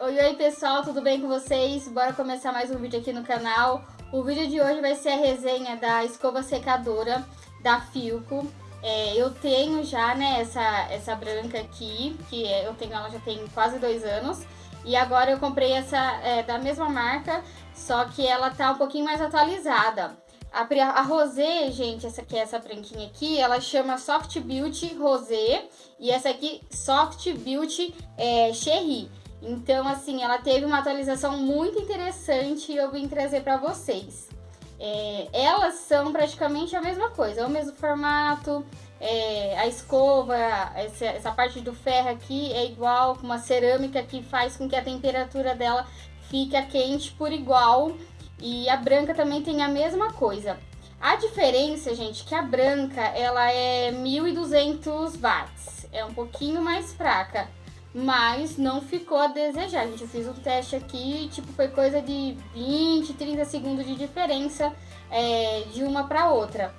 Oi, oi pessoal, tudo bem com vocês? Bora começar mais um vídeo aqui no canal. O vídeo de hoje vai ser a resenha da escova secadora da Filco. É, eu tenho já, né, essa, essa branca aqui, que é, eu tenho ela já tem quase dois anos. E agora eu comprei essa é, da mesma marca, só que ela tá um pouquinho mais atualizada. A, a Rosé, gente, essa aqui, essa branquinha aqui, ela chama Soft Beauty Rosé. E essa aqui, Soft Beauty é, Cherry. Então, assim, ela teve uma atualização muito interessante e eu vim trazer para vocês. É, elas são praticamente a mesma coisa, é o mesmo formato, é, a escova, essa, essa, parte do ferro aqui é igual, uma cerâmica que faz com que a temperatura dela fique quente por igual. E a branca também tem a mesma coisa. A diferença, gente, é que a branca ela é 1200 watts, é um pouquinho mais fraca mas não ficou a desejar. Gente, eu fiz um teste aqui, tipo, foi coisa de 20, 30 segundos de diferença é, de uma para outra.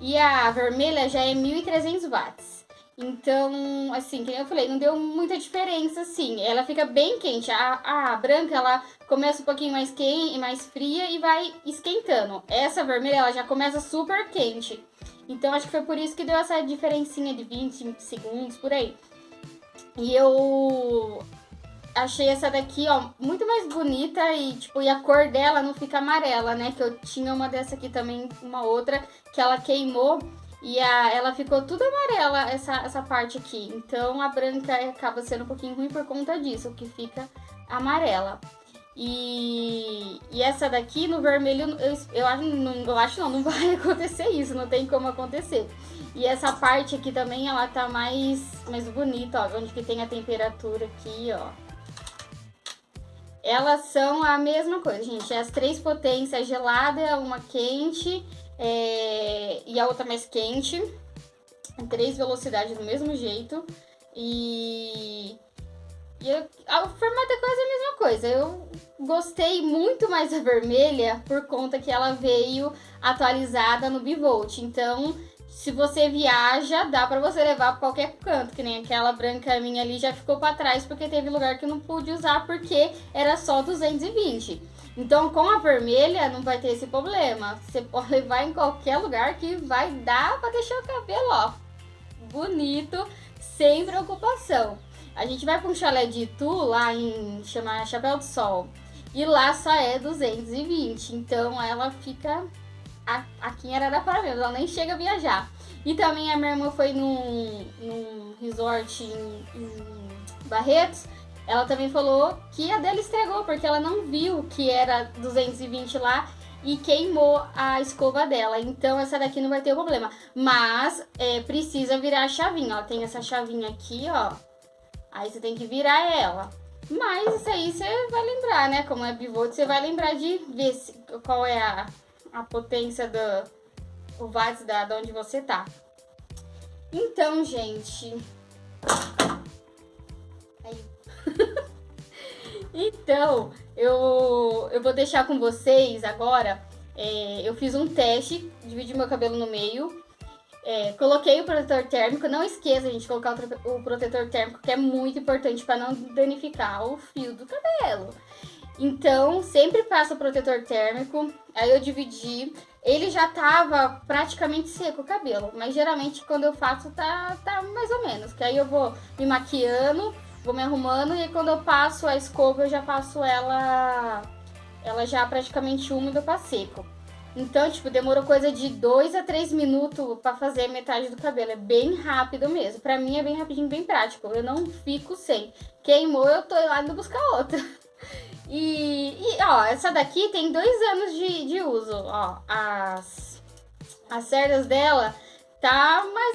E a vermelha já é 1.300 watts. Então, assim, como eu falei, não deu muita diferença, assim. Ela fica bem quente. A, a branca, ela começa um pouquinho mais quente, mais fria e vai esquentando. Essa vermelha, ela já começa super quente. Então, acho que foi por isso que deu essa diferencinha de 20 segundos, por aí. E eu achei essa daqui, ó, muito mais bonita e, tipo, e a cor dela não fica amarela, né? Que eu tinha uma dessa aqui também, uma outra, que ela queimou e a, ela ficou tudo amarela, essa, essa parte aqui. Então, a branca acaba sendo um pouquinho ruim por conta disso, que fica amarela. E, e essa daqui no vermelho, eu, eu, acho, não, eu acho não, não vai acontecer isso, não tem como acontecer. E essa parte aqui também, ela tá mais, mais bonita, ó, onde que tem a temperatura aqui, ó. Elas são a mesma coisa, gente, as três potências, gelada, uma quente é, e a outra mais quente. Três velocidades do mesmo jeito. E eu, o formato é quase a mesma coisa. Eu gostei muito mais da vermelha por conta que ela veio atualizada no Bivolt. Então, se você viaja, dá pra você levar pra qualquer canto, que nem aquela branca minha ali já ficou pra trás porque teve lugar que não pude usar porque era só 220. Então, com a vermelha não vai ter esse problema. Você pode levar em qualquer lugar que vai dar pra deixar o cabelo, ó, bonito, sem preocupação. A gente vai para um chalé de Itu, lá em chama Chapéu do Sol. E lá só é 220. Então ela fica aqui em Araraquara mesmo, ela nem chega a viajar. E também a minha irmã foi num, num resort em, em Barretos. Ela também falou que a dela estragou, porque ela não viu que era 220 lá e queimou a escova dela. Então essa daqui não vai ter problema. Mas é, precisa virar a chavinha, ó. Tem essa chavinha aqui, ó. Aí você tem que virar ela. Mas isso aí você vai lembrar, né? Como é bivolt, você vai lembrar de ver se, qual é a, a potência do o watts da, de onde você tá. Então, gente... Aí. então, eu, eu vou deixar com vocês agora... É, eu fiz um teste, dividi meu cabelo no meio é, coloquei o protetor térmico, não esqueça, gente, de colocar o, protetor térmico, que é muito importante para não danificar o fio do cabelo. Então, sempre passa o protetor térmico, aí eu dividi, ele já tava praticamente seco o cabelo, mas geralmente quando eu faço tá, tá mais ou menos, que aí eu vou me maquiando, vou me arrumando e quando eu passo a escova eu já passo ela, ela já praticamente úmida para seco. Então, tipo, demorou coisa de 2 a 3 minutos pra fazer metade do cabelo. É bem rápido mesmo. Pra mim é bem rapidinho, bem prático. Eu não fico sem. Queimou, eu tô lá indo buscar outra. E, e, ó, essa daqui tem dois anos de, de uso. Ó, as, as cerdas dela tá mais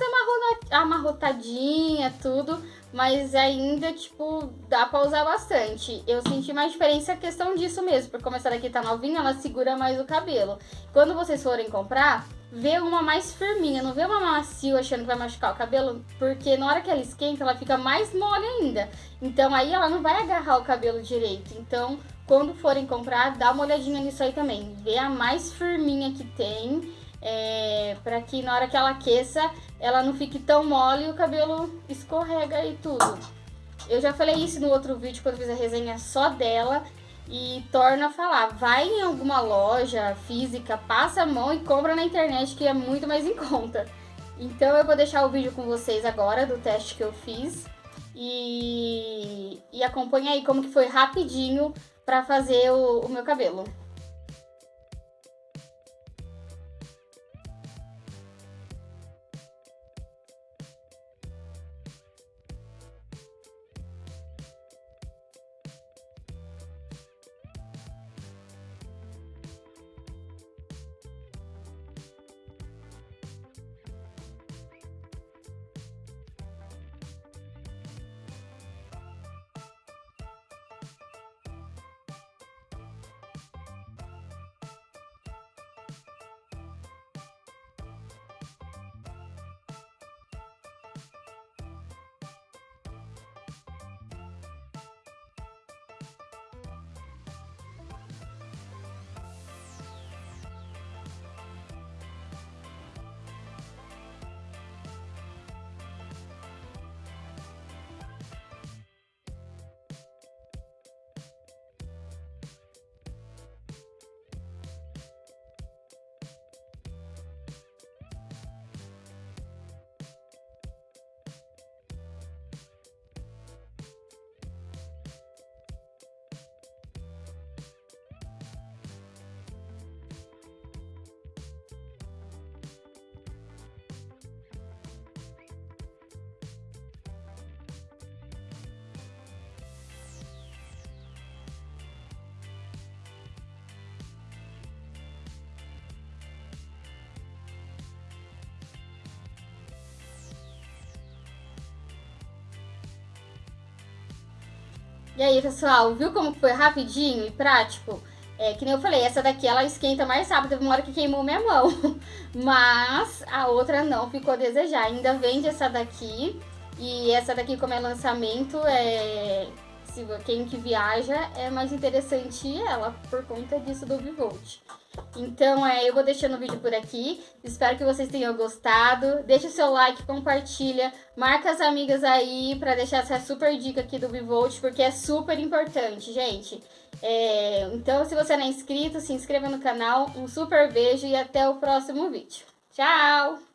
amarrotadinha, tudo mas ainda, tipo, dá pra usar bastante. Eu senti mais diferença a questão disso mesmo, porque como essa daqui tá novinha, ela segura mais o cabelo. Quando vocês forem comprar, vê uma mais firminha, não vê uma macio achando que vai machucar o cabelo, porque na hora que ela esquenta, ela fica mais mole ainda. Então aí ela não vai agarrar o cabelo direito. Então, quando forem comprar, dá uma olhadinha nisso aí também. Vê a mais firminha que tem é, para que na hora que ela aqueça, ela não fique tão mole e o cabelo escorrega e tudo. Eu já falei isso no outro vídeo quando fiz a resenha só dela. E torna a falar, vai em alguma loja física, passa a mão e compra na internet que é muito mais em conta. Então eu vou deixar o vídeo com vocês agora do teste que eu fiz. E, e acompanha aí como que foi rapidinho para fazer o, o meu cabelo. E aí, pessoal, viu como foi rapidinho e prático? É, que nem eu falei, essa daqui ela esquenta mais rápido, teve uma hora que queimou minha mão. Mas a outra não ficou a desejar. Ainda vende essa daqui. E essa daqui, como é lançamento, é... Se, quem que viaja é mais interessante ela por conta disso do Vivolt. Então, é, eu vou deixando o vídeo por aqui. Espero que vocês tenham gostado. Deixa o seu like, compartilha, marca as amigas aí pra deixar essa super dica aqui do Bivolt, porque é super importante, gente. É, então, se você não é inscrito, se inscreva no canal. Um super beijo e até o próximo vídeo. Tchau!